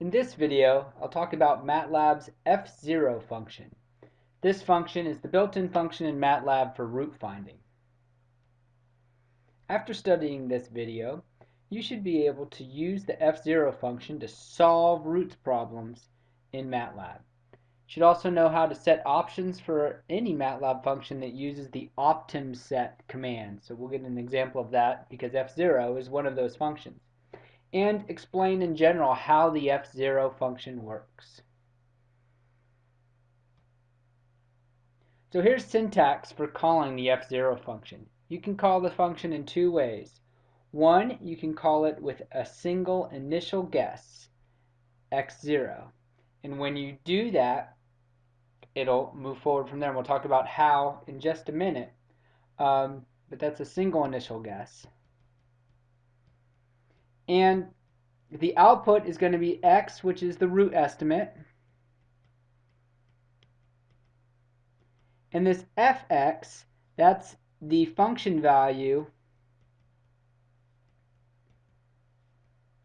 In this video, I'll talk about MATLAB's fzero function. This function is the built-in function in MATLAB for root finding. After studying this video, you should be able to use the fzero function to solve roots problems in MATLAB. You should also know how to set options for any MATLAB function that uses the optimset command. So we'll get an example of that because fzero is one of those functions and explain in general how the fzero function works. So here's syntax for calling the fzero function. You can call the function in two ways. One, you can call it with a single initial guess, x0. And when you do that, it'll move forward from there. And we'll talk about how in just a minute. Um, but that's a single initial guess. And the output is going to be x, which is the root estimate. And this fx, that's the function value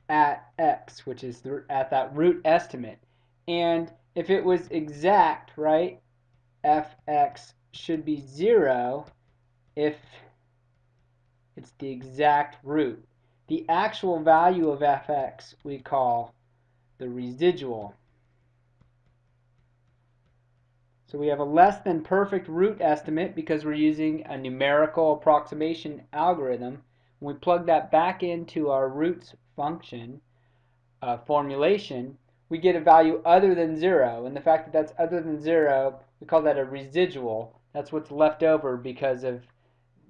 at x, which is the, at that root estimate. And if it was exact, right, fx should be 0 if it's the exact root. The actual value of fx we call the residual. So we have a less than perfect root estimate because we're using a numerical approximation algorithm. When we plug that back into our roots function uh, formulation, we get a value other than 0. And the fact that that's other than 0, we call that a residual. That's what's left over because of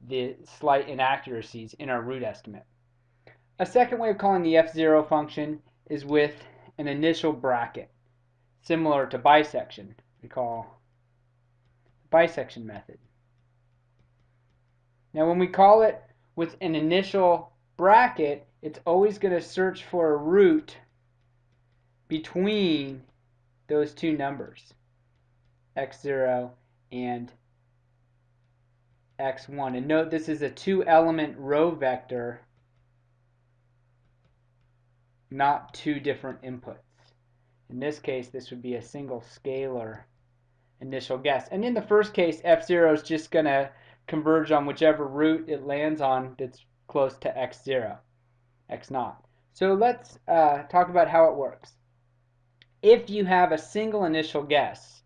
the slight inaccuracies in our root estimate. A second way of calling the fzero function is with an initial bracket, similar to bisection. We call bisection method. Now when we call it with an initial bracket, it's always going to search for a root between those two numbers, x0 and x1. And note this is a two element row vector not two different inputs. In this case, this would be a single scalar initial guess. And in the first case, fzero is just going to converge on whichever root it lands on that's close to x0, x0. So let's uh, talk about how it works. If you have a single initial guess,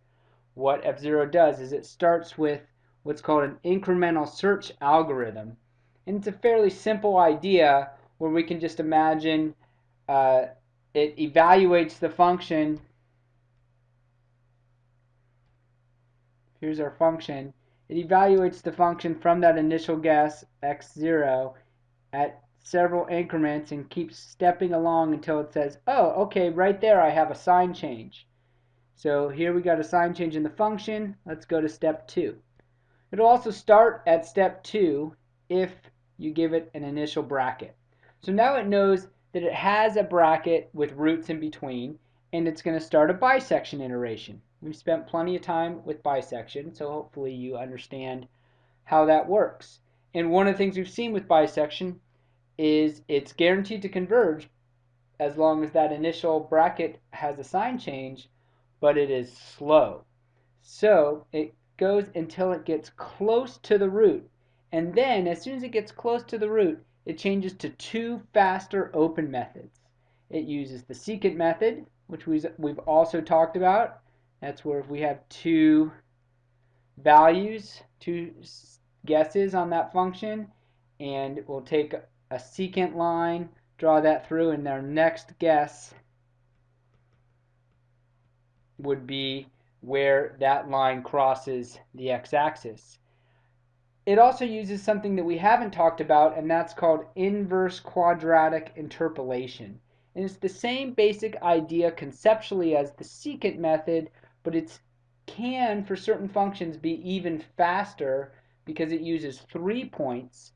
what fzero does is it starts with what's called an incremental search algorithm. And it's a fairly simple idea where we can just imagine uh, it evaluates the function. Here's our function. It evaluates the function from that initial guess, x0, at several increments and keeps stepping along until it says, oh, okay, right there I have a sign change. So here we got a sign change in the function. Let's go to step 2. It'll also start at step 2 if you give it an initial bracket. So now it knows that it has a bracket with roots in between and it's going to start a bisection iteration. We've spent plenty of time with bisection so hopefully you understand how that works. And one of the things we've seen with bisection is it's guaranteed to converge as long as that initial bracket has a sign change but it is slow. So it goes until it gets close to the root and then as soon as it gets close to the root it changes to two faster open methods. It uses the secant method, which we've also talked about. That's where if we have two values, two guesses on that function, and we'll take a secant line, draw that through, and our next guess would be where that line crosses the x-axis. It also uses something that we haven't talked about, and that's called inverse quadratic interpolation. And it's the same basic idea conceptually as the secant method, but it can, for certain functions, be even faster because it uses three points,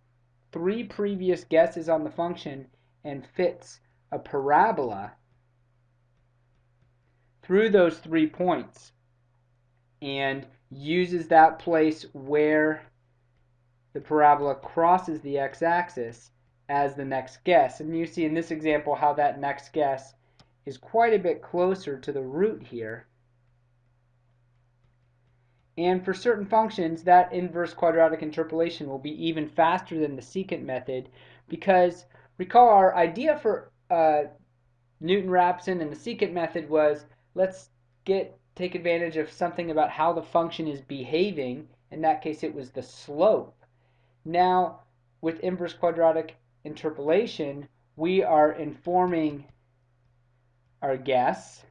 three previous guesses on the function, and fits a parabola through those three points and uses that place where the parabola crosses the x-axis as the next guess. And you see in this example how that next guess is quite a bit closer to the root here. And for certain functions, that inverse quadratic interpolation will be even faster than the secant method because recall our idea for uh, Newton-Raphson and the secant method was let's get take advantage of something about how the function is behaving. In that case, it was the slope. Now, with inverse quadratic interpolation, we are informing our guess,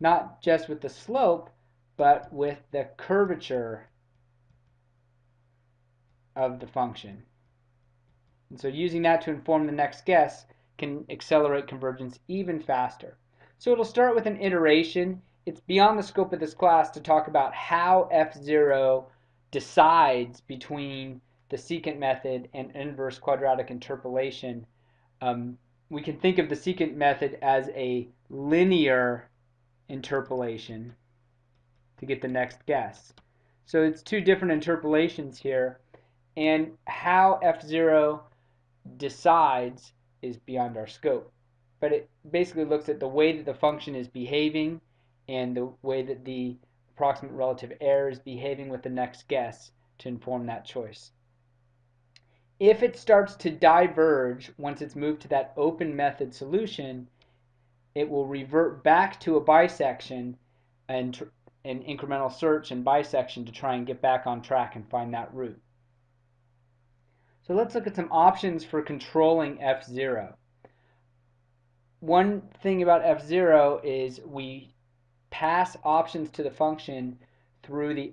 not just with the slope, but with the curvature of the function. And so using that to inform the next guess can accelerate convergence even faster. So it'll start with an iteration. It's beyond the scope of this class to talk about how fzero decides between the secant method and inverse quadratic interpolation. Um, we can think of the secant method as a linear interpolation to get the next guess. So it's two different interpolations here, and how fzero decides is beyond our scope. But it basically looks at the way that the function is behaving and the way that the approximate relative error is behaving with the next guess to inform that choice. If it starts to diverge once it's moved to that open method solution, it will revert back to a bisection and an incremental search and bisection to try and get back on track and find that root. So let's look at some options for controlling fzero. One thing about fzero is we pass options to the function through the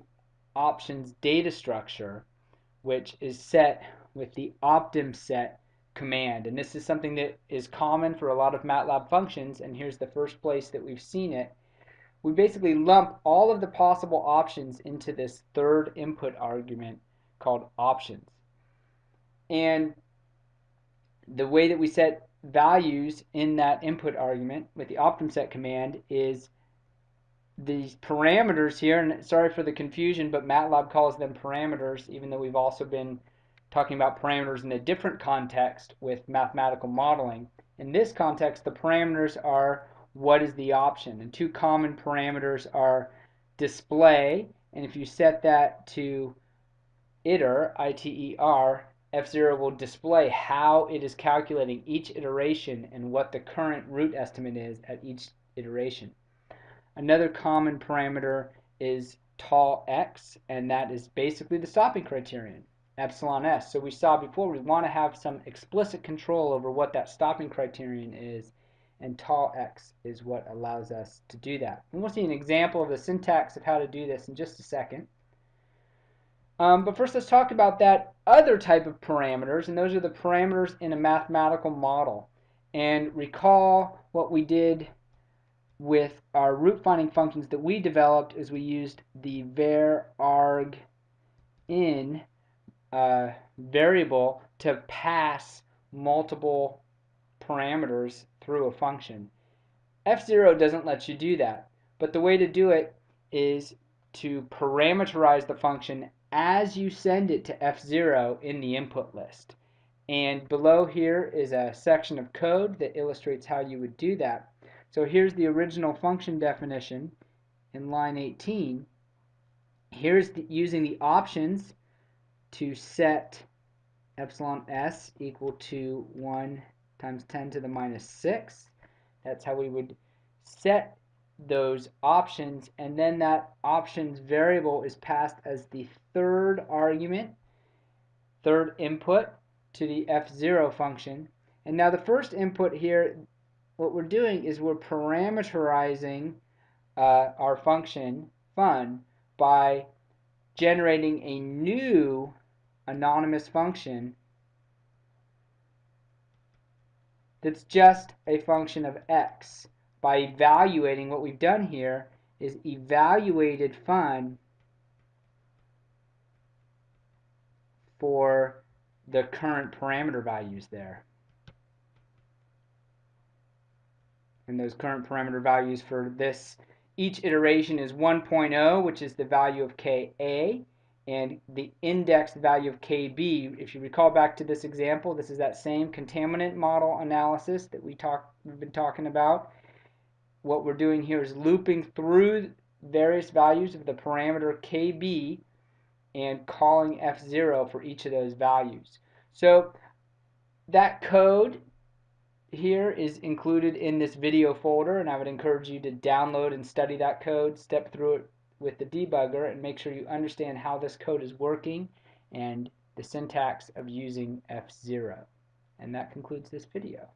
options data structure, which is set with the optimset command. And this is something that is common for a lot of MATLAB functions, and here's the first place that we've seen it. We basically lump all of the possible options into this third input argument called options. And the way that we set values in that input argument with the optimset command is these parameters here, and sorry for the confusion, but MATLAB calls them parameters, even though we've also been talking about parameters in a different context with mathematical modeling. In this context, the parameters are what is the option. And two common parameters are display, and if you set that to iter, I-T-E-R, fzero will display how it is calculating each iteration and what the current root estimate is at each iteration. Another common parameter is TolX, and that is basically the stopping criterion epsilon s. So we saw before we want to have some explicit control over what that stopping criterion is and TolX is what allows us to do that. And we'll see an example of the syntax of how to do this in just a second. Um, but first let's talk about that other type of parameters and those are the parameters in a mathematical model. And recall what we did with our root finding functions that we developed is we used the var arg in uh, variable to pass multiple parameters through a function. fzero doesn't let you do that, but the way to do it is to parameterize the function as you send it to fzero in the input list. And below here is a section of code that illustrates how you would do that. So here's the original function definition in line 18. Here's the, using the options to set epsilon s equal to 1 times 10 to the minus 6. That's how we would set those options and then that options variable is passed as the third argument, third input to the fzero function. And now the first input here, what we're doing is we're parameterizing uh, our function fun by generating a new anonymous function that's just a function of x. By evaluating, what we've done here is evaluated fun for the current parameter values there. And those current parameter values for this, each iteration is 1.0, which is the value of ka, and the indexed value of KB. If you recall back to this example, this is that same contaminant model analysis that we talk, we've been talking about. What we're doing here is looping through various values of the parameter KB and calling fzero for each of those values. So that code here is included in this video folder and I would encourage you to download and study that code, step through it with the debugger and make sure you understand how this code is working and the syntax of using fzero. And that concludes this video.